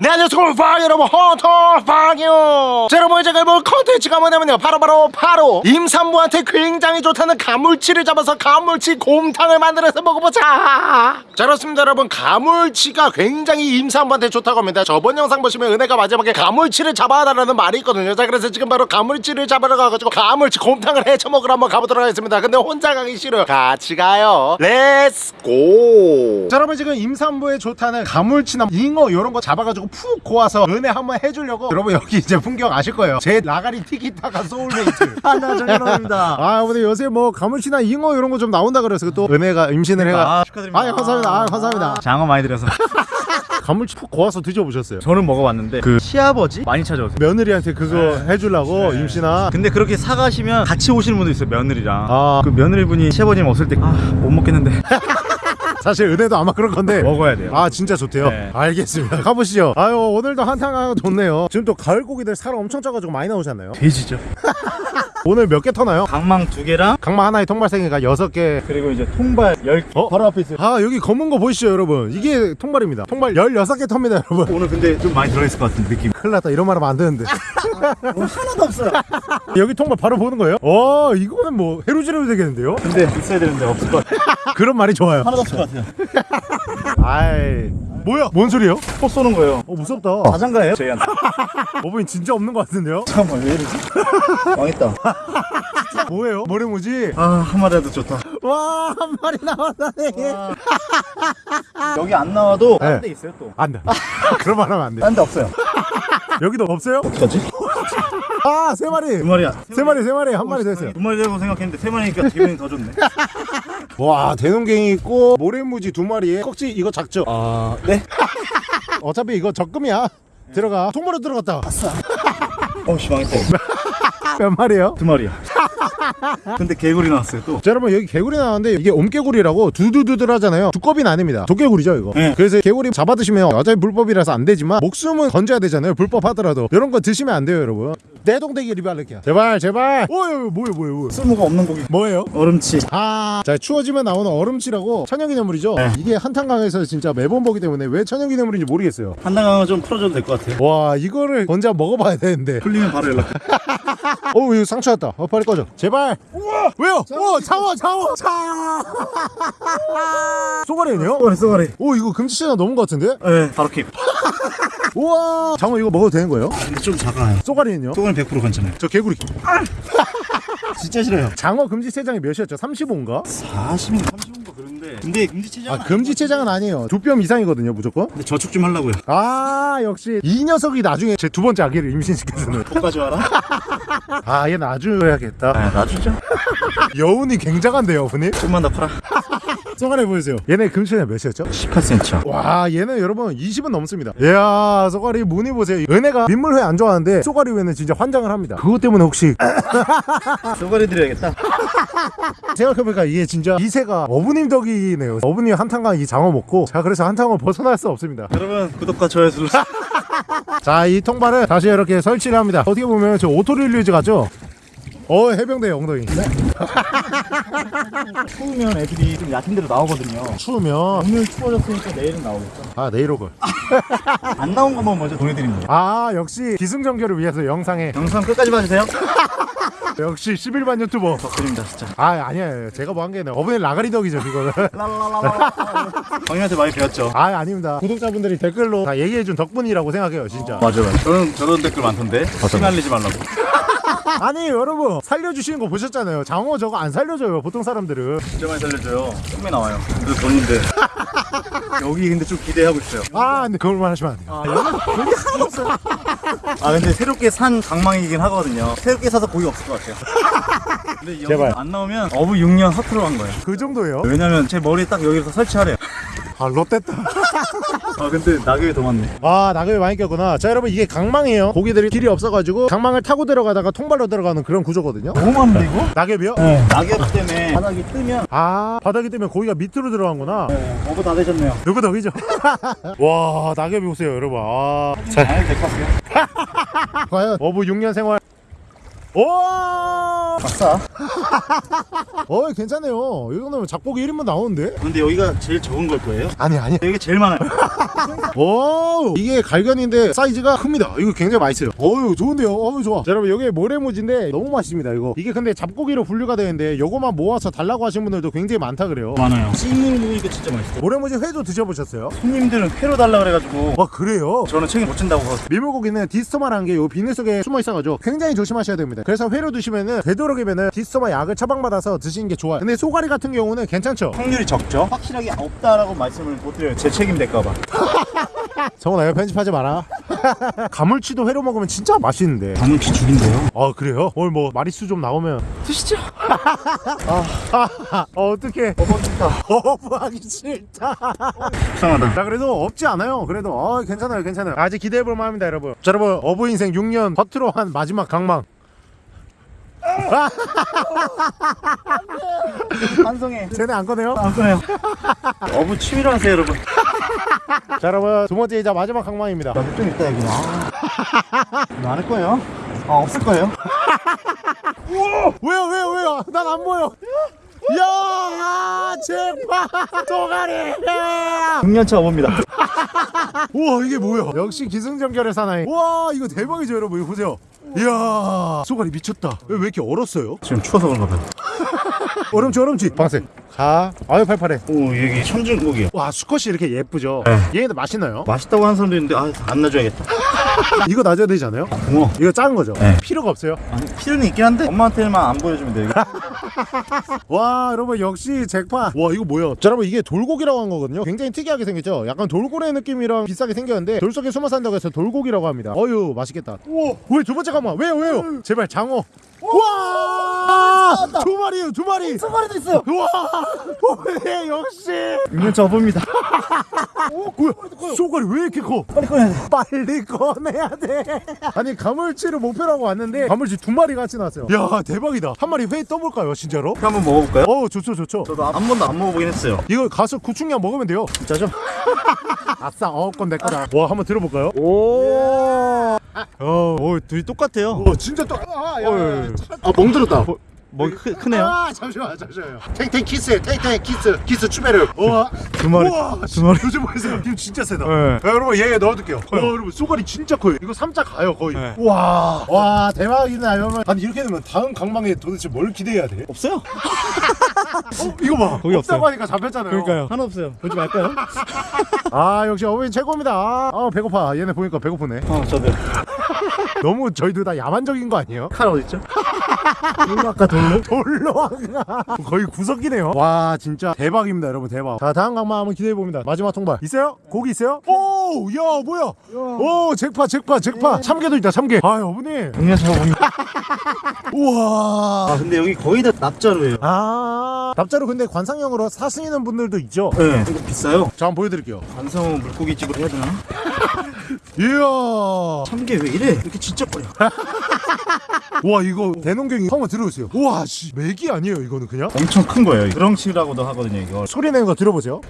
네 안녕하세요 파 여러분. 헌터 팡이요. 자 여러분 제가 뭐 컨텐츠가 뭐냐면요. 바로 바로 바로 임산부한테 굉장히 좋다는 가물치를 잡아서 가물치 곰탕을 만들어서 먹어보자. 자 그렇습니다 여러분. 가물치가 굉장히 임산부한테 좋다고 합니다. 저번 영상 보시면 은혜가 마지막에 가물치를 잡아달라는 말이 있거든요. 자 그래서 지금 바로 가물치를 잡으러 가가지고 가물치 곰탕을 해쳐 먹으러 한번 가보도록 하겠습니다. 근데 혼자 가기 싫어요. 같이 가요. let's go 자 여러분 지금 임산부에 좋다는 가물치나 잉어 이런 거 잡아가지고 푹 고아서 은혜 한번 해주려고 여러분 여기 이제 풍경 아실 거예요 제 라가리 티키타카 소울메이트 하나 정연호입니다. 아 근데 요새 뭐 가물치나 잉어 이런 거 좀 나온다 그래서 또 은혜가 임신을 해가 아, 축하드립니다. 아 감사합니다 아 감사합니다 장어 많이 들여서 가물치 푹 고아서 드셔보셨어요 저는 먹어봤는데 그 시아버지 많이 찾아오세요. 며느리한테 그거 해주려고 네. 임신아 근데 그렇게 사가시면 같이 오시는 분도 있어요 며느리랑. 아. 그 며느리분이 시아버님 없을 때 아 못 먹겠는데 사실 은혜도 아마 그럴 건데 먹어야 돼요. 아 진짜 좋대요 네. 알겠습니다 가보시죠 아유 오늘도 한탕하고 좋네요 지금 또 가을 고기들 살 엄청 쪄가지고 많이 나오잖아요 돼지죠. 오늘 몇 개 터나요? 강망 두 개랑 강마 하나에 통발생이가 여섯 개 그리고 이제 통발 열 개. 어? 바로 앞에 있어요. 아 여기 검은 거 보이시죠 여러분 이게 통발입니다 통발 16개 텁니다 여러분 오늘 근데 좀 많이 들어있을 것 같은 느낌. 큰일 났다 이런 말 하면 안 되는데 하나도 없어요. 여기 통발 바로 보는 거예요? 와 이거는 뭐 해루지르 되겠는데요? 근데 있어야 되는데 없을 것 같아요. 그런 말이 좋아요 하나도 없을 것 같아요. 아이 뭐야 뭔 소리예요? 포 쏘는 거예요. 어 무섭다 자장가예요? 저희한테. 어머니 진짜 없는 것 같은데요? 잠깐만 왜 이러지? 망했다. 뭐예요? 모래무지? 아 한 마리라도 좋다. 와 한 마리 나왔다네 여기 안 나와도 네. 딴데 있어요 또. 안 돼 그런 말 하면 안 돼 딴 데 없어요. 여기도 없어요? 어떡하지? 아 세 마리 두 마리야. 세 마리 세 마리 한 마리 됐어요 두 마리라고 생각했는데 세 마리니까 기분이 더 좋네. 와 대농갱이 있고 모래무지 두 마리에 꺽지 이거 작죠? 아, 네. 어차피 이거 적금이야 들어가 통으로 들어갔다 어씨 망했다. 몇 마리예요? 두 마리야. 근데 개구리 나왔어요 또. 자 여러분 여기 개구리 나왔는데 이게 옴개구리라고 두두두들 하잖아요 두꺼비는 아닙니다 도개구리죠 이거 네. 그래서 개구리 잡아 드시면 어차피 불법이라서 안 되지만 목숨은 건져야 되잖아요 불법 하더라도 이런 거 드시면 안 돼요 여러분 내동댕이 리발레키야 제발 제발 오이 뭐예요 뭐예요 뭐예요 쓸모가 없는 고기. 뭐예요? 얼음치. 아, 자 추워지면 나오는 얼음치라고 천연기념물이죠. 네. 이게 한탄강에서 진짜 매번 보기 때문에 왜 천연기념물인지 모르겠어요. 한당강은 좀 풀어줘도 될 것 같아요. 와, 이거를 언제 한번 먹어봐야 되는데. 풀리면 바로 연락. 어, 이거 상처 났다. 어, 빨리 꺼져. 제발. 우와, 왜요? 오, 장어, 장어, 장어. 쏘가리네요? 쏘가리 쏘가리. 오, 이거 금지체장 넘은 것 같은데? 네, 바로 킵. 우와, 장어 이거 먹어도 되는 거예요? 근데 좀 작아요. 쏘가리는요? 쏘가리 100% 괜찮아요. 저 개구리. 진짜 싫어요. 장어 금지체장이 몇이었죠? 35인가? 40인 35 인 그런데. 근데 금지체장. 아, 금지체장은 아니에요. 두 뼘 이상이거든요, 무조건. 근데 저축 좀 하려고요. 아, 역시 이 녀석이 나중에 제 두 번째 아기를 임신시켜주는. poka지 와라. 아, 얘 놔줘야겠다. 아, 놔주죠. 여운이 굉장한데요, 어머니? 좀만 더 커라. 쏘가리 보여주세요. 얘네 금치는 몇이었죠? 18cm. 와, 얘는 여러분 20은 넘습니다. 이야, 쏘가리 무늬 보세요. 은혜가 민물회 안 좋아하는데 쏘가리 회는 진짜 환장을 합니다. 그것 때문에 혹시 쏘가리 드려야겠다. 생각해보니까 이게 진짜 2세가 어부님 덕이네요. 어부님 한탕강 이 장어 먹고 자 그래서 한탕을 벗어날 수 없습니다. 여러분 구독과 좋아요 눌러주세요. 자, 이 통발을 다시 이렇게 설치를 합니다. 어떻게 보면 저 auto release 같죠? 어, 해병대 엉덩이. 추우면 애들이 좀 얕은 데로 나오거든요. 추우면 오늘 추워졌으니까 내일은 나오겠죠. 아 내일 오걸. 안 나온 것만 먼저 보내드립니다. 아 역시 기승전결을 위해서 영상에 영상 끝까지 봐주세요. 역시 11만 유튜버 덕분입니다 진짜. 아 아니에요 제가 뭐 한 게 아니라 어머니 라가리 덕이죠 그거는. 광님한테 많이 배웠죠. 아 아닙니다 구독자분들이 댓글로 다 얘기해준 덕분이라고 생각해요 진짜 맞아 맞아. 저는 저런 댓글 많던데. 휘날리지 말라고. 아니 여러분 살려주시는 거 보셨잖아요 장어 저거 안 살려줘요 보통 사람들은 진짜 많이 살려줘요. 꿈에 나와요. 그래서 돈인데. 여기 근데 좀 기대하고 있어요. 아 근데 그걸만 하시면 안 돼요 아 여기 고기 하나도 없어요. 아 근데 새롭게 산 강망이긴 하거든요. 새롭게 사서 고기 없을 것 같아요. 근데 여기 제발. 안 나오면 어부 6년 허투루 한 거예요. 그 정도예요? 왜냐면 제 머리에 딱 여기서 설치하래요. 아 롯됐다 아 근데 낙엽이 더 많네. 아 낙엽이 많이 꼈구나 자 여러분 이게 강망이에요 고기들이 길이 없어가지고 강망을 타고 들어가다가 통발로 들어가는 그런 구조거든요 너무 많은데 이거? 낙엽이요? 네. 낙엽 때문에 바닥이 뜨면 아 바닥이 뜨면 고기가 밑으로 들어간구나 네, 어부 다 되셨네요. 누구 덕이죠? 와 낙엽이 보세요 여러분 아, 잘 될것 같아요. 과연 어부 6년 생활 오! 아싸 어 괜찮네요. 이 정도면 잡고기 1인분 나오는데? 근데 여기가 제일 적은 걸 거예요? 아니 아니. 여기 제일 많아요. 오 이게 갈견인데 사이즈가 큽니다. 이거 굉장히 맛있어요. 어유 좋은데요? 어유 좋아. 자, 여러분 여기 모래무지인데 너무 맛있습니다 이거. 이게 근데 잡고기로 분류가 되는데 요거만 모아서 달라고 하신 분들도 굉장히 많다 그래요. 많아요. 찜으로 먹으니까 진짜 맛있어요. 모래무지 회도 드셔보셨어요? 손님들은 회로 달라 그래가지고. 와 그래요? 저는 책임 못 진다고 밀물고기는 디스토마라는 게요 비닐 속에 숨어 있어가지고 굉장히 조심하셔야 됩니다 그래서 회로 드시면은 되도록이면은 디스토마 약을 처방받아서 드시는 게 좋아요. 근데 소가리 같은 경우는 괜찮죠? 확률이 적죠? 확실하게 없다라고 말씀을 못 드려요. 제 책임 될까봐. 성훈아 이거 편집하지 마라. 가물치도 회로 먹으면 진짜 맛있는데. 가물치 죽인데요? 아 그래요? 오늘 뭐 마리수 좀 나오면. 드시죠. 아, 어, 어떡해. 어머 좋다. 거부하기 싫다. 속상하다. 자 그래도 없지 않아요. 그래도. 어, 괜찮아요 괜찮아요. 아직 기대해볼 만합니다 여러분. 자 여러분 어부 인생 6년 겉으로 한 마지막 강망 반성해. 쟤네 안 꺼내요? 안 꺼내요. 어부 취미로 하세요 여러분. 자 여러분 두 번째 이자 마지막 강망입니다. 나도 좀 있다 여기 아 많을 거예요? 아 없을 거예요? 왜요 왜요 왜요? 난 안 보여. 야 제발. 도가리 6년차 어부입니다. 우와 이게 뭐야? 역시 기승전결의 사나이. 우와 이거 대박이죠 여러분. 이거 보세요 이야 소가리 미쳤다 왜, 왜 이렇게 얼었어요? 지금 추워서 그런가 봐요 얼음치 얼음치 방생 가 아유 팔팔해. 오 여기 천중고기요 와 수컷이 이렇게 예쁘죠? 네. 얘네들 맛있나요? 맛있다고 하는 사람도 있는데 아 안 놔줘야겠다. 이거 놔줘야 되지 않아요? 붕어 이거 작은 거죠? 네. 필요가 없어요? 아니 필요는 있긴 한데 엄마한테만 안 보여주면 돼요. 와 여러분 역시 잭파 와 이거 뭐야? 자 여러분 이게 돌고기라고 한 거거든요. 굉장히 특이하게 생겼죠? 약간 돌고래 느낌이랑 비슷하게 생겼는데 돌 속에 숨어 산다고 해서 돌고기라고 합니다. 어유 맛있겠다. 왜두 번째 가만 왜요 왜요? 제발 장어. 와 두 마리요 두 마리. 두 마리도 있어요. 와왜 역시. 6년차 어부입니다 뭐야 소가리 왜 이렇게 커? 빨리 꺼내야 돼. 빨리 꺼내야 돼. 아니 가물치를 목표로 하고 왔는데 가물치 두 마리 같이 나왔어요. 야 대박이다. 한 마리 회 떠볼까요 진짜로? 한번 먹어볼까요? 어 좋죠 좋죠. 저도 한 번도 안 먹어보긴 했어요. 이거 가서 구충량 먹으면 돼요. 진짜죠? 아싸 어 건 내 거다. 와 한번 들어볼까요? 오. 어, 오 둘이 똑같아요. 어 진짜 또 아, 야, 야, 야. 아 멍들었다. 뭐 크, 크네요. 아 잠시만 잠시만요. 탱탱 키스 탱탱 키스 키스 추베르 우와 두 마리 우와 두 마리. 요즘 보세요? 힘 진짜 세다. 네. 야, 여러분 얘 넣어둘게요. 와 여러분 쏘가리 진짜 커요. 이거 3자 가요 거의. 네. 우와 와 대박이다. 여러분 아니 이렇게 되면 다음 강망에 도대체 뭘 기대해야 돼? 없어요 어 이거 봐 거기 없다고. 하니까 잡혔잖아요 하나 없어요 보지 말까요? 아 역시 어머니 최고입니다 아 배고파 얘네 보니까 배고프네 어 저도 너무 저희들 다 야만적인 거 아니에요? 칼 어딨죠? 돌로 아까 돌로? 돌로왕가 거의 구석이네요. 와 진짜 대박입니다 여러분 대박. 자 다음 강만 한번 기대해봅니다. 마지막 통발. 있어요? 고기 있어요? 오 야 뭐야? 오 잭파 잭파 잭파 참게도 있다 참게 아 어머니. 6년차 어부입니다 우와. 아 근데 여기 거의 다 납자루예요. 아 납자로 근데 관상용으로 사시는 분들도 있죠? 네. 이거 비싸요? 자 한번 보여드릴게요. 관성 물고기 집으로 해야 되나? 이야. 참게 왜 이래? 이렇게 진짜 버려. 와 이거 대농갱이 한번 들어보세요. 우와 씨. 맥이 아니에요 이거는 그냥? 엄청 큰 거예요. 이거. 그렁치라고도 하거든요 이거 소리 내는 거 들어보세요.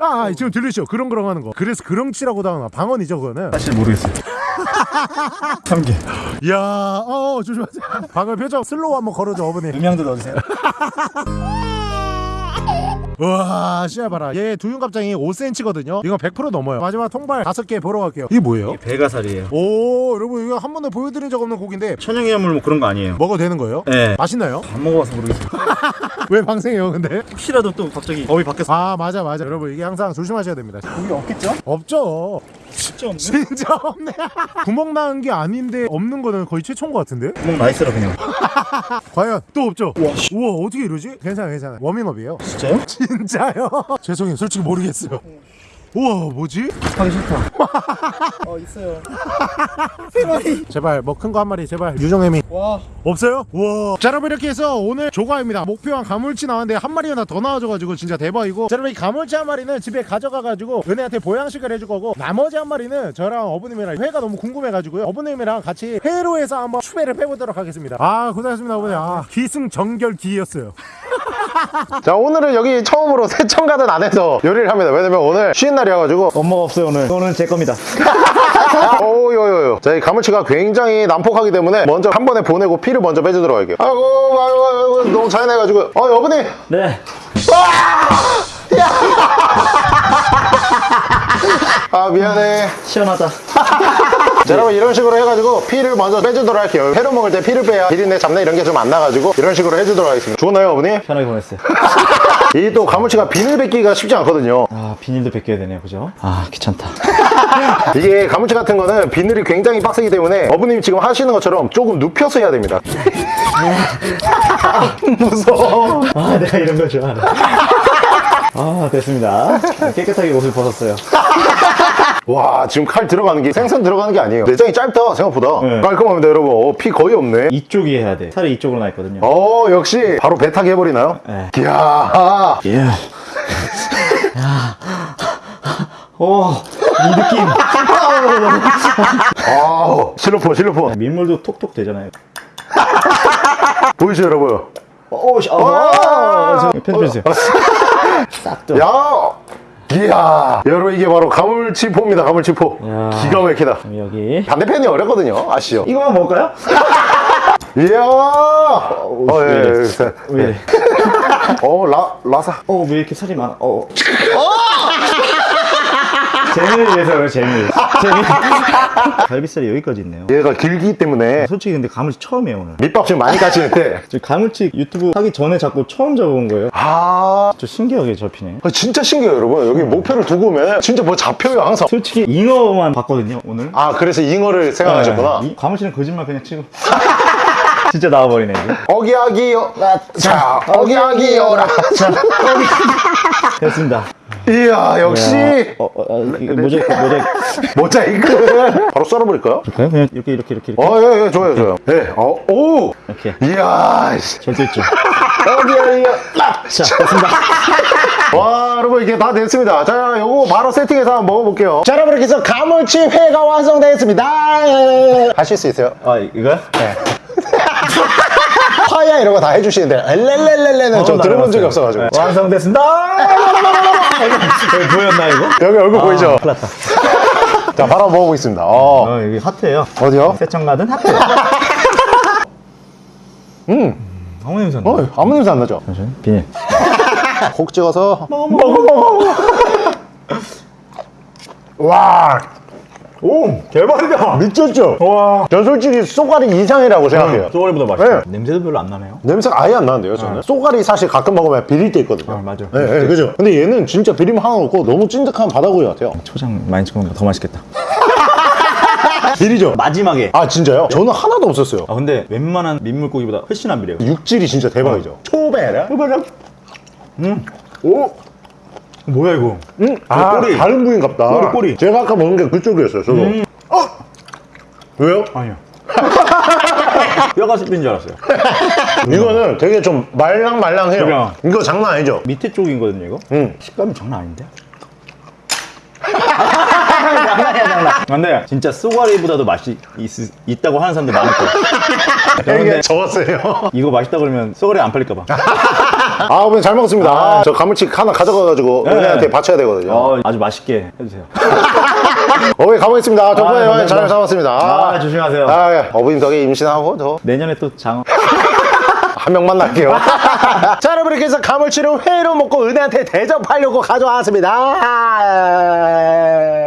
아 지금 들리시죠? 그렁그렁 하는 거. 그래서 그렁치라고도 하나. 방언이죠 그거는? 사실 모르겠어요. 참게 이야 어 조심하세요. 방금 표정 slow 한번 걸어줘 어머니. 음향도 넣어주세요 와 씨야 봐라. 얘 두윤갑장이 5cm거든요? 이건 100% 넘어요. 마지막 통발 5개 보러 갈게요. 이게 뭐예요? 배가살이에요. 오 여러분 이거 한 번도 보여드린 적 없는 고기인데 천연기념물 뭐 그런 거 아니에요. 먹어도 되는 거예요? 네. 맛있나요? 안 먹어봐서 모르겠어요 왜 방생해요 근데? 혹시라도 또 갑자기 법이 바뀌었어. 아 맞아 맞아. 여러분 이게 항상 조심하셔야 됩니다. 고기 없겠죠? 없죠. 진짜 없네. 진짜 없네. 구멍 나는 게 아닌데 없는 거는 거의 최초인 것 같은데? 구멍 나이스라 그냥. 과연 또 없죠? 우와, 우와 어떻게 이러지? 괜찮아 괜찮아 워밍업이에요. 진짜요? 진짜요? 죄송해요. 솔직히 모르겠어요 우와 뭐지? 하기 싫다. 어 있어요. 세 마리. 제발 뭐 큰 거 한 마리 제발. 유정혜미. 와. 없어요? 우와. 자 여러분 이렇게 해서 오늘 조과입니다. 목표한 가물치 나왔는데 한 마리가 더 나와줘가지고 진짜 대박이고. 자 여러분 이 가물치 한 마리는 집에 가져가가지고 은혜한테 보양식을 해줄 거고 나머지 한 마리는 저랑 어부님이랑 회가 너무 궁금해가지고요. 어부님이랑 같이 회로 해서 한번 추배를 빼보도록 하겠습니다. 아 고생하셨습니다 어부님. 아 기승전결 기였어요 자 오늘은 여기 처음으로 세천가든 안에서 요리를 합니다 왜냐면 오늘 쉬는 날이어가지고 엄마가 없어요 오늘 오늘 제 겁니다 오요요요. 자, 이 가물치가 굉장히 난폭하기 때문에 먼저 한 번에 보내고 피를 먼저 빼주도록 할게요. 아이고, 아이고, 아이고, 너무 잔인해가지고. 어, 여보님. 네. 아, 미안해. 시원하다. 자, 여러분 이런 식으로 해가지고 피를 먼저 빼주도록 할게요. 회로 먹을 때 피를 빼야 비린내, 잡내 이런 게 좀 안 나가지고 이런 식으로 해주도록 하겠습니다. 좋나요, 어머니? 편하게 보냈어요. 이 또 가물치가 비늘 뱉기가 쉽지 않거든요. 아, 비닐도 벗겨야 되네요. 그죠? 아, 귀찮다. 이게 가물치 같은 거는 비늘이 굉장히 빡세기 때문에 어머님이 지금 하시는 것처럼 조금 눕혀서 해야 됩니다. 무서워. 아, 내가 이런 걸 좋아하네. 아, 됐습니다. 깨끗하게 옷을 벗었어요. 와, 지금 칼 들어가는 게 생선 들어가는 게 아니에요. 내장이 짧다, 생각보다. 네. 깔끔합니다, 여러분. 어, 피 거의 없네. 이쪽이 해야 돼. 살이 이쪽으로 나 있거든요. 어, 역시 바로 배 타기 해버리나요? 네. 이야. 예. 야. 오, 이 느낌. 아우, 실로폰, 실로폰. 민물도 톡톡 되잖아요. 보이시죠, 여러분? 오, 씨, 어, 저 편집해주세요. 싹 좀. 야! 이야. 여러분, 이게 바로 가물치포입니다, 가물치포. 야. 기가 막히다. 여기. 반대편이 어렵거든요, 아시죠? 이거만 먹을까요? 이야! 어, 예, 왜 이래? 예, 예. 왜? 어, 라, 라사. 어, 왜 이렇게 살이 많아? 어. 재미를 위해서 그래, 재미. 재미. 갈비살이 여기까지 있네요. 얘가 길기 때문에 솔직히 근데 가물치 처음이에요, 오늘. 밑밥 지금 많이 까시는데. 저 가물치 유튜브 하기 전에 자꾸 처음 잡아본 거예요. 아. 저 신기하게 잡히네. 아, 진짜 신기해요, 여러분. 여기 목표를 두고 오면 진짜 뭐 잡혀요, 항상. 솔직히 잉어만 봤거든요, 오늘. 아, 그래서 잉어를 생각하셨구나. 네, 이- 가물치는 거짓말 그냥 치고. 진짜 나와버리네, 이제. 어기야기요. 자, 어기야기요라. 됐습니다. 이야, 역시. 어, 어, 어, 이거 모자이크, 모자이크. 모자이크. 바로 썰어버릴까요? 그럴까요? 그냥 이렇게, 이렇게, 이렇게, 이렇게. 어, 예, 예, 좋아요, 좋아요. 예, 어, 오! 이렇게. 이야, 씨. 절대 있죠. 어기야기요. 자, 됐습니다. 와, 여러분, 이게 다 됐습니다. 자, 요거 바로 세팅해서 한번 먹어볼게요. 자, 여러분, 이렇게 해서 가물치 회가 완성되었습니다. 하실 수 있어요? 아, 이거요? 네. 파야 이런 거 다 해주시는데, 엘렐렐렐레는 저 들어본 적이 없어가지고. 네. 완성됐습니다. 여기 보였나, 이거? 여기 얼굴 보이죠? 큰일 났다. 자, 바로 먹어보겠습니다. 어. 어, 여기 하트예요 어디요? 세청 가든 하트. 음, 아무 냄새 안 나. 어, 아무 냄새 안 나죠? 잠시만요. 비닐. 콕 찍어서. 먹어, 먹어, 먹어. 와, 오, 대박이다. 미쳤죠? 와. 전 솔직히 쏘가리 이상이라고 생각해요. 소갈이보다 맛있어. 네. 냄새도 별로 안 나네요. 냄새가 아예 안 나는데요, 저는. 쏘가리 사실 가끔 먹으면 비릴 때 있거든요. 아, 맞아. 네, 네, 그죠? 근데 얘는 진짜 비림 하나 없고 너무 찐득한 바다구이 같아요. 초장 많이 찍으면 더 맛있겠다. 비리죠? 마지막에. 아, 진짜요? 저는 하나도 없었어요. 아 근데 웬만한 민물고기보다 훨씬 안 비려요. 육질이 진짜 대박이죠. 초베라? 음. 오. 뭐야 이거? 음, 아, 꼬리. 다른 부위인갑다. 꼬리, 꼬리. 제가 아까 먹은 게 그쪽이었어요, 저도. 어? 왜요? 아니요. 뼈가 씹힌 줄 알았어요. 이거는 되게 좀 말랑말랑해요. 그죠? 이거 장난 아니죠? 밑에 쪽이거든요 이거. 음. 식감이 장난 아닌데? 장난이야 장난. 근데 진짜 쏘가리보다도 맛이 있, 다고 하는 사람들 많을 거예요. 이게 그런데 적었어요. 이거 맛있다 그러면 쏘가리 안 팔릴까 봐. 아, 어머니 잘 먹었습니다. 저 가물치 하나 가져가가지고 네. 은혜한테 바쳐야 되거든요. 어, 아주 맛있게 해주세요. 어머니 가보겠습니다. 덕분에 아, 잘. 잡았습니다. 아, 조심하세요. 아, 예. 어머님 덕에 임신하고 저 내년에 또 장어. 한 명 만날게요. 자, 여러분 이렇게 해서 가물치를 회로 먹고 은혜한테 대접하려고 가져왔습니다.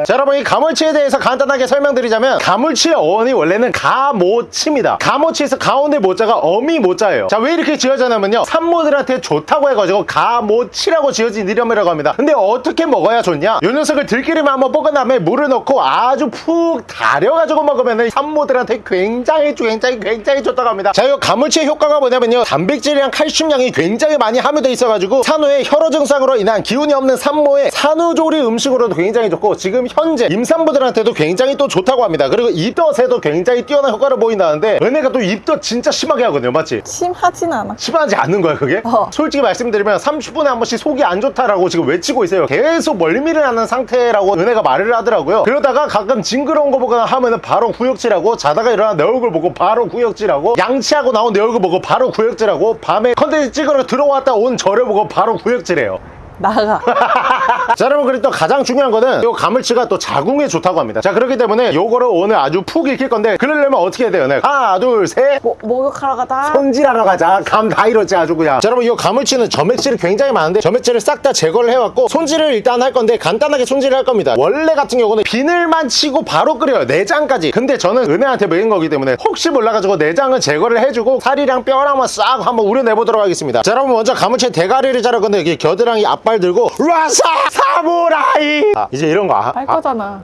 자, 여러분 이 가물치에 대해서 간단하게 설명드리자면 가물치의 어원이 원래는 가모치입니다. 가모치에서 가운데 모자가 어미 모자예요. 자, 왜 이렇게 지어졌냐면요. 산모들한테 좋다고 해가지고 가모치라고 지어진 이름이라고 합니다. 근데 어떻게 먹어야 좋냐? 이 녀석을 들기름에 한번 볶은 다음에 물을 넣고 아주 푹 달여가지고 먹으면 산모들한테 굉장히 굉장히 굉장히 좋다고 합니다. 자, 이 가물치의 효과가 뭐냐면요. 단백질이랑 칼슘량이 굉장히 많이 함유되어 있어가지고 산후의 혈호 증상으로 인한 기운이 없는 산모의 산후조리 음식으로도 굉장히 좋고 지금 현재 임산부들한테도 굉장히 또 좋다고 합니다. 그리고 입덧에도 굉장히 뛰어난 효과를 보인다는데 은혜가 또 입덧 진짜 심하게 하거든요. 맞지? 심하진 않아. 심하지 않는 거야 그게? 어. 솔직히 말씀드리면 30분에 한 번씩 속이 안 좋다라고 지금 외치고 있어요 계속 멀미를 하는 상태라고 은혜가 말을 하더라고요 그러다가 가끔 징그러운 거 보거나 하면은 바로 구역질하고 자다가 일어나 내 얼굴 보고 바로 구역질하고 양치하고 나온 내 얼굴 보고 바로 구역 질하고 밤에 컨텐츠 찍으러 들어왔다 온 저를 보고 바로 구역질해요 나가. 자 여러분 그리고 또 가장 중요한 거는 이 가물치가 또 자궁에 좋다고 합니다. 자 그렇기 때문에 요거를 오늘 아주 푹 익힐 건데 그러려면 어떻게 해야 돼요 네. 하나 둘셋. 뭐, 목욕하러 가다. 손질하러 가자. 감다 잃었지 아주 그냥. 자 여러분 이 가물치는 점액질이 굉장히 많은데 점액질을 싹 다 제거를 해왔고 손질을 일단 할 건데 간단하게 손질을 할 겁니다. 원래 같은 경우는 비늘만 치고 바로 끓여요 내장까지. 근데 저는 은혜한테 먹인 거기 때문에 혹시 몰라가지고 내장은 제거를 해주고 살이랑 뼈랑만 싹 한번 우려내보도록 하겠습니다. 자 여러분 먼저 가물치 대가리를 자를 건데 여기 겨드랑이 앞발 들고 라사 사무라이. 아, 이제 이런 거 아, 할 아, 거잖아.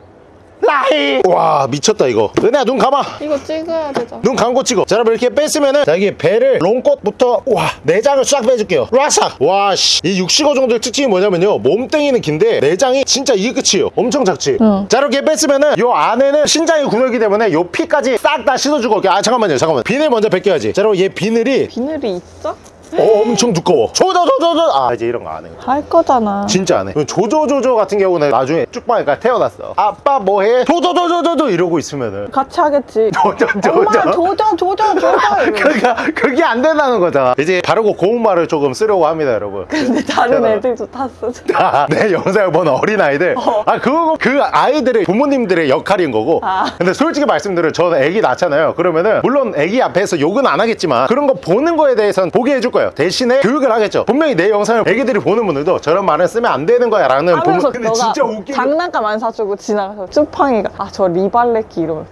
라이. 와 미쳤다 이거. 은혜야 눈 감아. 이거 찍어야 되잖아. 눈 감고 찍어. 자 여러분 이렇게 뺐으면은 자 여기 배를 롱꽃부터 와 내장을 싹 빼줄게요. 라삭. 와씨. 이65 정도의 특징이 뭐냐면요. 몸뚱이는 긴데 내장이 진짜 이게 끝이에요. 엄청 작지? 응. 자 이렇게 뺐으면은 요 안에는 신장이 구멍이기 때문에 요 피까지 싹 다 씻어주고 올게요. 아 잠깐만요 잠깐만 비늘 먼저 벗겨야지. 자 여러분 얘 비늘이 비늘이 있어? 어, 엄청 두꺼워 조조조조조 아 이제 이런 거 안 해. 할 거잖아. 진짜 안 해. 조조조조 같은 경우는 나중에 쭉방이가 태어났어. 아빠 뭐해? 조조조조조조 이러고 있으면은 같이 하겠지. 조조, 조조. 엄마 조져 조져 조져. 이러면서. 그러니까 그게 안 된다는 거잖아. 이제 바르고 고운 말을 조금 쓰려고 합니다, 여러분. 근데 다른 제가- 애들도 탔어. 아, 내 영상을 보는 어린 아이들. 아 그거 그 아이들의 부모님들의 역할인 거고. 아. 근데 솔직히 말씀드려 저는 애기 낳잖아요. 그러면은 물론 애기 앞에서 욕은 안 하겠지만 그런 거 보는 거에 대해서는 보게 해줄 거 예요. 대신에 교육을 하겠죠. 분명히 내 영상을 애기들이 보는 분들도 저런 말을 쓰면 안 되는 거야 라는 부모. 하면서 근데 진짜 웃기게. 장난감 안 사주고 지나가서 쭈팡이가 아 저 리발레키 이러면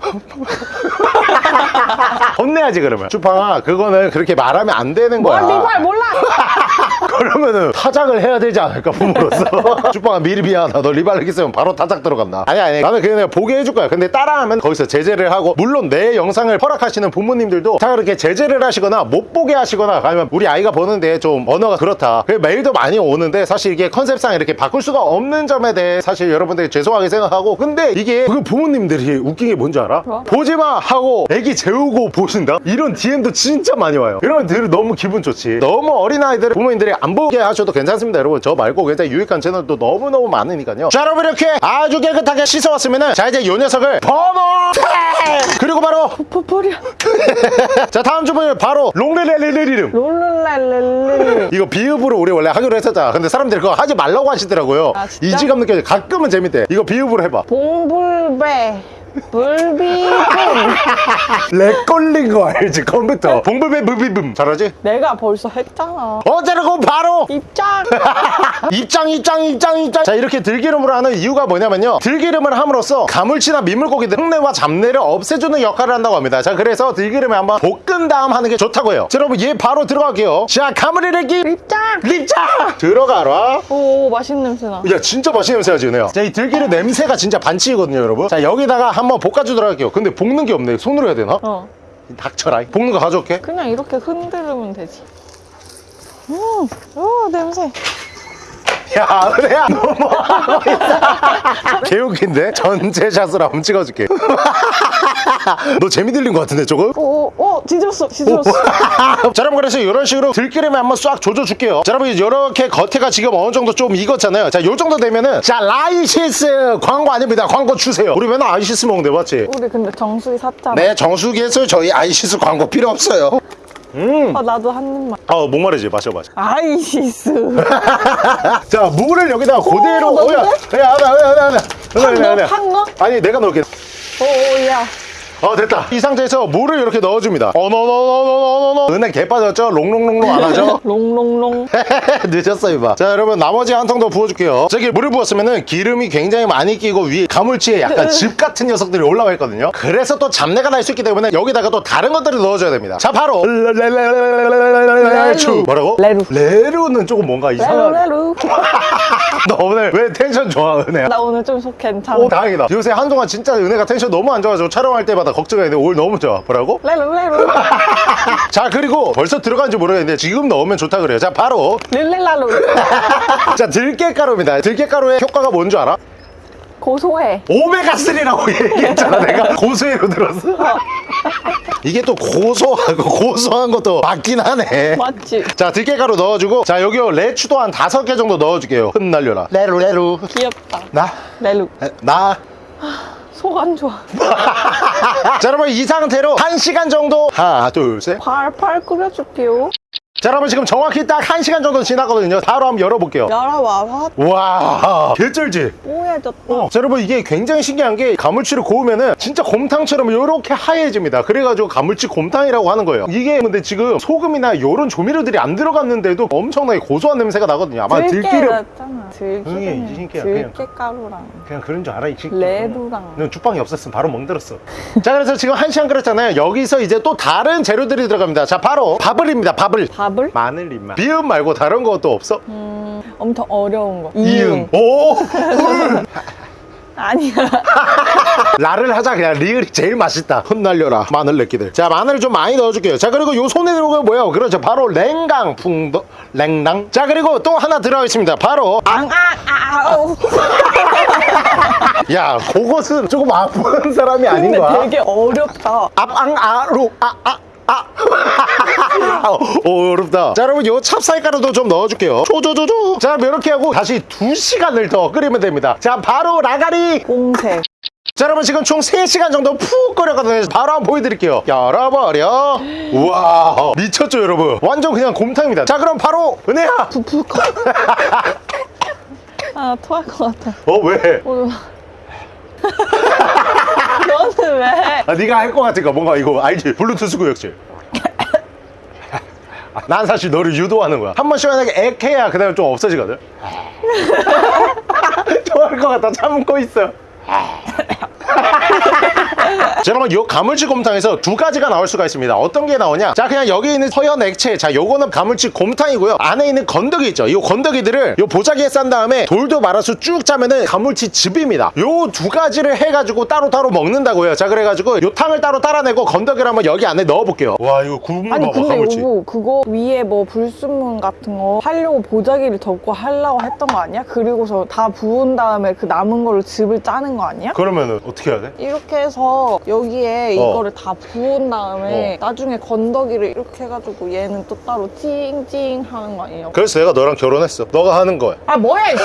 혼내야지 그러면. 주팡아 그거는 그렇게 말하면 안 되는 뭘 거야. 리발 몰라 그러면은 타작을 해야 되지 않을까 부모로서. 주빵아 미리 미안하다. 너 리발렉 있으면 바로 타작 들어간다. 아니 아니. 나는 그냥 내가 보게 해줄 거야. 근데 따라하면 거기서 제재를 하고 물론 내 영상을 허락하시는 부모님들도 다 그렇게 제재를 하시거나 못 보게 하시거나 아니면 우리 아이가 보는데 좀 언어가 그렇다. 그 메일도 많이 오는데 사실 이게 컨셉상 이렇게 바꿀 수가 없는 점에 대해 사실 여러분들이 죄송하게 생각하고 근데 이게 그 부모님들이 웃긴 게 뭔지 알아? 뭐? 보지마 하고 애기 재우고 보신다? 이런 DM도 진짜 많이 와요. 이러면 들 너무 기분 좋지. 너무 어린아이들 부모님들이 안 보게 하셔도 괜찮습니다 여러분. 저 말고 굉장히 유익한 채널도 너무너무 많으니까요. 자 여러분 이렇게 아주 깨끗하게 씻어왔으면은 자 이제 요 녀석을 번호 그리고 바로 푸푸리야 자 다음 주문을 바로 롱레레레리름. 롤룰랄렐레 이거 비읍으로 우리 원래 하기로 했었잖아. 근데 사람들이 그거 하지 말라고 하시더라고요. 아? 이지감 느껴져 가끔은 재밌대. 이거 비읍으로 해봐. 봉불배 불비분 렉 걸린 거 알지? 컴퓨터. 봉불배 무비붐. 잘하지? 내가 벌써 했잖아. 어제라고 바로! 입장. 입장 입장 입장 입장. 자 이렇게 들기름으로 하는 이유가 뭐냐면요. 들기름을 함으로써 가물치나 민물고기들 흙내와 잡내를 없애주는 역할을 한다고 합니다. 자 그래서 들기름에 한번 볶은 다음 하는 게 좋다고 해요. 자 여러분 얘 바로 들어갈게요. 자 가물이래기 입장. 립장! 들어가라. 오 맛있는 냄새나. 야 진짜 맛있는 냄새가 지네요. 자이 들기름 냄새가 진짜 반칙이거든요 여러분. 자 여기다가 한번 볶아주도록 할게요. 근데 볶는 게 없네. 손으로 해야 되나? 어. 닥쳐라 볶는 거 가져올게. 그냥 이렇게 흔들으면 되지. 음오 냄새 야 은혜야 너무 하고 있어 개웃긴데? 전체샷으로 한번 찍어줄게. 너 재미 들린 것 같은데 조금? 오 오 뒤집었어 뒤집었어 자 여러분 그래서 이런 식으로 들기름에 한번 싹 조져줄게요. 자 여러분 이렇게 겉에가 지금 어느 정도 좀 익었잖아요. 자 요 정도 되면은 자 아이시스 광고 아닙니다. 광고 주세요. 우리 맨날 아이시스 먹는데 맞지? 우리 근데 정수기 샀잖아. 네 정수기에서 저희 아이시스 광고 필요 없어요 아 나도 한 입만. 어 목마르지. 마셔 마셔. 아이시스 자 물을 여기다가 그대로 넣어도 어야 돼? 야 하나 하나 하나 팍 넣어? 팍 넣어? 아니 내가 넣을게. 오 야 어 됐다. 이 상태에서 물을 이렇게 넣어줍니다. 어너너너너너너너. 은행 개 빠졌죠? 롱롱롱롱 안 하죠? 롱롱롱. 늦었어 이봐. 자 여러분 나머지 한 통 더 부어줄게요. 저기 물을 부었으면은 기름이 굉장히 많이 끼고 위에 가물치에 약간 즙 같은 녀석들이 올라와 있거든요. 그래서 또 잡내가 날 수 있기 때문에 여기다가 또 다른 것들을 넣어줘야 됩니다. 자 바로. 레추 뭐라고? 레루. 레루는 조금 뭔가 이상한 레루 레루 너 오늘 왜 텐션 좋아 은혜야? 나 오늘 좀 속 괜찮아. 오 다행이다. 요새 한동안 진짜 은혜가 텐션 너무 안 좋아서 촬영할 때마다 걱정했는데 오늘 너무 좋아. 뭐라고? 레루레루 자 그리고 벌써 들어간지 모르겠는데 지금 넣으면 좋다 그래요. 자 바로. 릴렐라루 자 들깨가루입니다. 들깨가루의 효과가 뭔 줄 알아? 고소해. 오메가3라고 얘기했잖아 내가. 고소해로 들었어 이게 또 고소하고 고소한 것도 맞긴 하네. 맞지? 자 들깨가루 넣어주고 자 여기요. 대추도 한 다섯 개 정도 넣어줄게요. 흩날려라. 레루 레루. 귀엽다. 나? 레루. 에, 나? 속안 좋아. 자 여러분 이 상태로 한시간 정도. 하나 둘셋. 팔팔 끓여줄게요 자 여러분 지금 정확히 딱 1시간 정도 지났거든요 바로 한번 열어볼게요 열어봐. 와 개쩔지? 뽀얘졌다. 어. 자, 여러분 이게 굉장히 신기한 게 가물치를 고우면 은 진짜 곰탕처럼 이렇게 하얘집니다 그래가지고 가물치 곰탕이라고 하는 거예요 이게 근데 지금 소금이나 이런 조미료들이 안 들어갔는데도 엄청나게 고소한 냄새가 나거든요 아마 들깨 들기름 들기름. 들깨 가루랑 그냥 그런 줄 알아 이 새끼 레드랑. 넌 죽방이 없었으면 바로 멍들었어 자 그래서 지금 한 시간 끓였잖아요 여기서 이제 또 다른 재료들이 들어갑니다 자 바로 밥을입니다 밥을 밥을? 마늘 입마 비음 말고 다른 것도 없어? 음, 엄청 어려운 거. 이응. 오! 훌. 아니야. 라를 하자 그냥. 리을이 제일 맛있다. 흩날려라. 마늘 내끼들. 자 마늘 좀 많이 넣어줄게요. 자 그리고 요 손에 들어가 뭐야 그렇죠. 바로 랭강 풍도 랭당. 자 그리고 또 하나 들어가겠습니다. 바로 앙, 아, 아우. 야 그것은 조금 아픈 사람이 아닌 거야? 되게 어렵다. 앞앙아루 아아 아. 오, 어렵다. 자, 여러분, 요 찹쌀가루도 좀 넣어줄게요. 조조조조. 자, 이렇게 하고 다시 두시간을 더 끓이면 됩니다. 자, 바로 라가리. 공색. 자, 여러분, 지금 총 3시간 정도 푹 끓였거든요. 바로 한번 보여드릴게요. 열어버려. 우와. 미쳤죠, 여러분? 완전 그냥 곰탕입니다. 자, 그럼 바로 은혜야. 부풀 것 아, 토할 것 같아. 어, 왜? 오늘. 너는 왜? 아, 네가 할 것 같으니까 뭔가 이거 알지? 블루투스 구역질. 난 사실 너를 유도하는 거야. 한 번 시원하게 액해야 그 다음에 좀 없어지거든. 좋아할 것 같아. 참고 있어. 자, 여러분 요 가물치 곰탕에서 두 가지가 나올 수가 있습니다. 어떤 게 나오냐? 자 그냥 여기 있는 서연 액체. 자 요거는 가물치 곰탕이고요. 안에 있는 건더기 있죠? 이 건더기들을 요 보자기에 싼 다음에 돌도 말아서 쭉 짜면은 가물치 즙입니다. 요 두 가지를 해가지고 따로따로 먹는다고요. 자 그래가지고 요 탕을 따로 따라내고 건더기를 한번 여기 안에 넣어볼게요. 와 이거 국물 아니 봐봐 근데 가물치. 요거 그거 위에 뭐 불순물 같은 거 하려고 보자기를 덮고 하려고 했던 거 아니야? 그리고서 다 부은 다음에 그 남은 걸로 즙을 짜는 거 아니야? 그러면은 어떻게 해야 돼? 이렇게 해서 여기에 어. 이거를 다 부은 다음에 나중에 건더기를 이렇게 해가지고 얘는 또 따로 찡찡 하는 거 아니에요? 그래서 내가 너랑 결혼했어. 너가 하는 거야. 아 뭐야 이씨.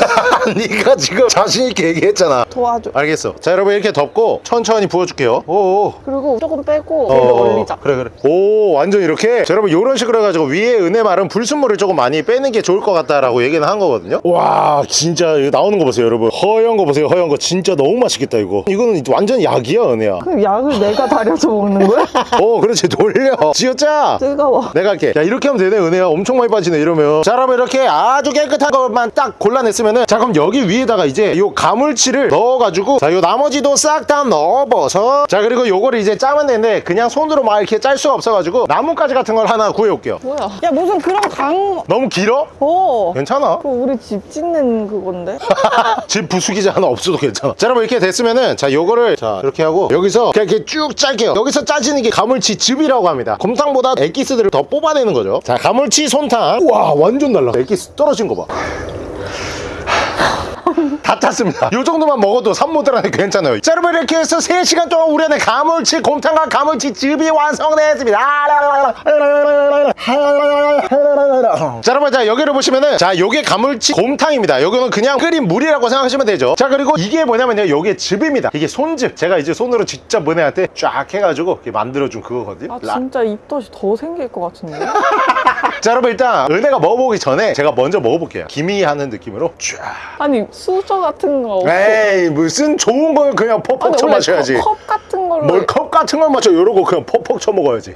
네가 지금 자신 있게 얘기했잖아. 도와줘. 알겠어. 자 여러분 이렇게 덮고 천천히 부어줄게요. 오오. 그리고 조금 빼고 어, 얘를 올리자. 그래 그래. 오 완전 이렇게? 자, 여러분 이런 식으로 해가지고 위에 은혜 말은 불순물을 조금 많이 빼는 게 좋을 것 같다라고 얘기는 한 거거든요. 와 진짜 이거 나오는 거 보세요 여러분. 허연 거 보세요 허연 거. 진짜 너무 맛있겠다 이거. 이거는 완전 약이야 은혜야. 그약 을 내가 다려서 먹는 거야? 오 그렇지. 돌려. 지었자. 뜨거워. 내가 할게. 야 이렇게 하면 되네 은혜야. 엄청 많이 빠지네 이러면. 자 여러분 이렇게 아주 깨끗한 것만 딱 골라냈으면은 자 그럼 여기 위에다가 이제 요 가물치를 넣어가지고 자 요 나머지도 싹 다 넣어버서. 자 그리고 요거를 이제 짜면 되는데 그냥 손으로 막 이렇게 짤 수가 없어가지고 나뭇가지 같은 걸 하나 구해올게요. 뭐야? 야 무슨 그런 강... 너무 길어? 어. 괜찮아. 그거 우리 집 짓는 그건데? 집 부수기자 하나 없어도 괜찮아. 자 여러분 이렇게 됐으면은 자 요거를 자 이렇게 하고 여기서 이렇게 쭉 짤게요 여기서 짜지는 게 가물치 즙이라고 합니다. 곰탕보다 액기스들을 더 뽑아내는 거죠. 자 가물치 손탕. 우와 완전 달라. 액기스 떨어진 거봐 다 짰습니다. 이 정도만 먹어도 산모들한테 괜찮아요. 자 여러분 이렇게 해서 3시간 동안 우리 안에 가물치 곰탕과 가물치 즙이 완성되었습니다. 자 여러분 자 여기를 보시면은 자 요게 가물치 곰탕입니다. 요거는 그냥 끓인 물이라고 생각하시면 되죠. 자 그리고 이게 뭐냐면요. 요게 즙입니다. 이게 손즙. 제가 이제 손으로 직접 은혜한테 쫙 해가지고 이렇게 만들어준 그거거든요. 아 라- 진짜 입덧이 더 생길 것 같은데? 자 여러분 일단 은혜가 먹어보기 전에 제가 먼저 먹어볼게요. 기미하는 느낌으로 쫙. 아니 수저 같은 거. 에이 무슨 좋은 걸 그냥 퍽퍽 쳐 마셔야지. 컵, 컵 같은 걸로 뭘 컵 같은 걸 마셔 이러고 그냥 퍽퍽 쳐 먹어야지.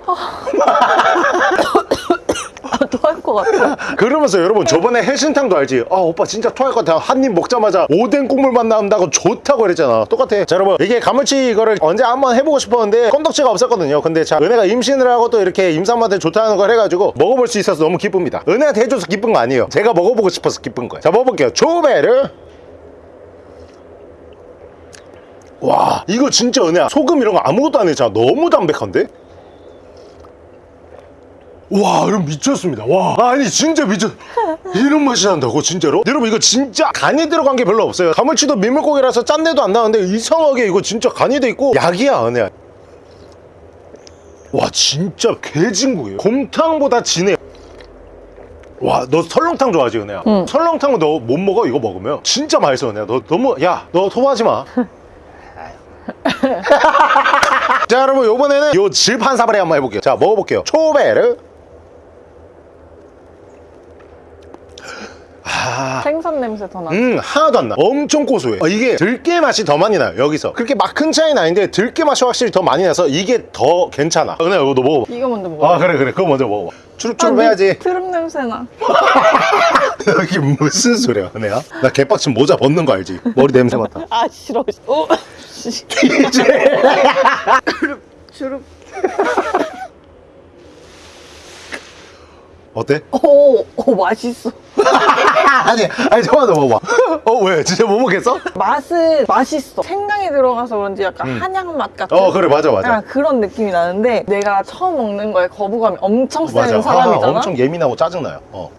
토할 것 같아. 그러면서 여러분 저번에 해신탕도 알지? 아 오빠 진짜 토할 것 같아. 한 입 먹자마자 오뎅 국물만 나온다고 좋다고 그랬잖아. 똑같아. 자 여러분 이게 가물치 이거를 언제 한번 해보고 싶었는데 건덕지가 없었거든요. 근데 자 은혜가 임신을 하고 또 이렇게 임산부한테 좋다는 걸 해가지고 먹어볼 수 있어서 너무 기쁩니다. 은혜한테 해줘서 기쁜 거 아니에요. 제가 먹어보고 싶어서 기쁜 거예요 자 먹어볼게요. 조베르 와 이거 진짜 은혜야. 소금 이런 거 아무것도 안 했잖아. 너무 담백한데? 와 여러분 미쳤습니다. 와. 아니 진짜 미쳤 이런 맛이 난다고 진짜로? 여러분 이거 진짜 간이 들어간 게 별로 없어요. 가물치도 민물고기라서 짠내도 안 나는데 이상하게 이거 진짜 간이 돼 있고 약이야 은혜야. 와 진짜 개진국이에요. 곰탕보다 진해. 와 너 설렁탕 좋아하지 은혜야? 응. 설렁탕은 너 못 먹어? 이거 먹으면? 진짜 맛있어 은혜야. 너 너무 야 너 토하지 마 자 여러분 요번에는 요 질판 사발에 한번 해볼게요 자 먹어볼게요 초베르 아... 생선 냄새 더 나. 음 하나도 안 나. 엄청 고소해. 어, 이게 들깨 맛이 더 많이 나요 여기서. 그렇게 막 큰 차이는 아닌데 들깨 맛이 확실히 더 많이 나서 이게 더 괜찮아. 어, 은혜야 이거 너 먹어봐. 이거 먼저 먹어. 아 그래 그래 그거 먼저 먹어봐. 추룩추룩 해야지. 트름 냄새 나. 여기 무슨 소리야 은혜야? 나 개빡친 모자 벗는 거 알지? 머리 냄새 맡아. 아 싫어. 어. 씨. 주룩. 어때? 오, 오 맛있어. 아니 아니 잠깐만 먹어봐. 어 왜? 진짜 못 먹겠어? 맛은 맛있어. 생강이 들어가서 그런지 약간 한약 맛 같은. 음. 어 그래 맞아 맞아. 약간 그런 느낌이 나는데 내가 처음 먹는 거에 거부감이 엄청 센 맞아. 사람이잖아. 아, 엄청 예민하고 짜증나요. 어.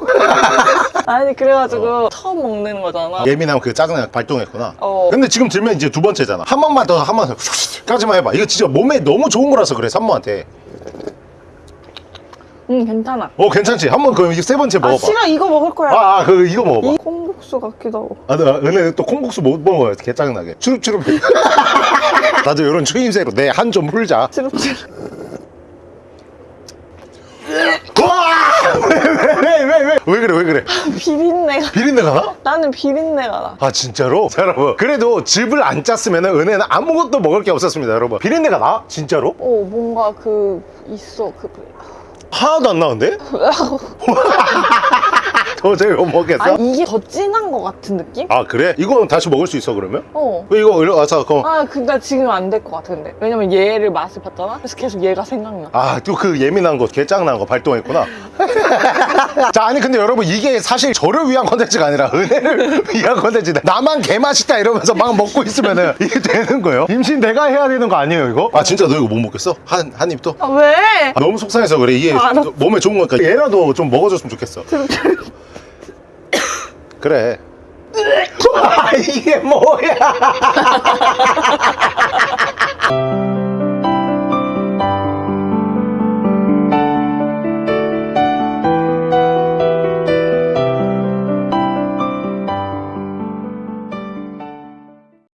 아니 그래가지고 처음 먹는 거잖아. 예민하면 그 짜증나 발동했구나. 어. 근데 지금 들면 이제 두 번째잖아. 한 번만 더, 한번 더, 까지만 해봐. 이거 진짜 몸에 너무 좋은 거라서 그래, 산모한테. 응 괜찮아. 어, 괜찮지? 한번 그럼 이제 세 번째 아 먹어봐. 싫어 이거 먹을 거야. 아, 아, 그, 이거 먹어봐. 이 콩국수 같기도 하고. 아, 나 은혜 또 콩국수 못 먹어요. 개 짜증나게. 추룩추룩. 나도 이런 추임새로 내 한 좀 풀자. 찌룩찌룩. 와! 왜, 왜, 왜, 왜, 왜? 왜 그래, 왜 그래? 비린내가. 비린내가 나? 나는 비린내가 나. 아 진짜로? 자, 여러분 그래도 즙을 안 짰으면 은혜는 아무것도 먹을 게 없었습니다 여러분 비린내가 나? 진짜로? 오 뭔가 그 있어 그. 하나도 안 나는데? 도저히 못 먹겠어? 아니 이게 더 진한 거 같은 느낌? 아 그래? 이거 다시 먹을 수 있어 그러면? 어. 왜 이거 일로 와서 그럼 아 근데 지금 안 될 것 같아 근데 왜냐면 얘를 맛을 봤잖아 그래서 계속 얘가 생각나 아 또 그 예민한 거 개짱난 거 발동했구나 자 아니 근데 여러분 이게 사실 저를 위한 컨텐츠가 아니라 은혜를 위한 컨텐츠다 나만 개맛있다 이러면서 막 먹고 있으면은 이게 되는 거예요? 임신 내가 해야 되는 거 아니에요 이거? 아 진짜 너 이거 못 먹겠어? 한, 한 입도? 아 왜? 아, 너무 속상해서 그래 이게 알았어. 몸에 좋은 거니까 얘라도 좀 먹어줬으면 좋겠어 그래. 아, 이게 뭐야?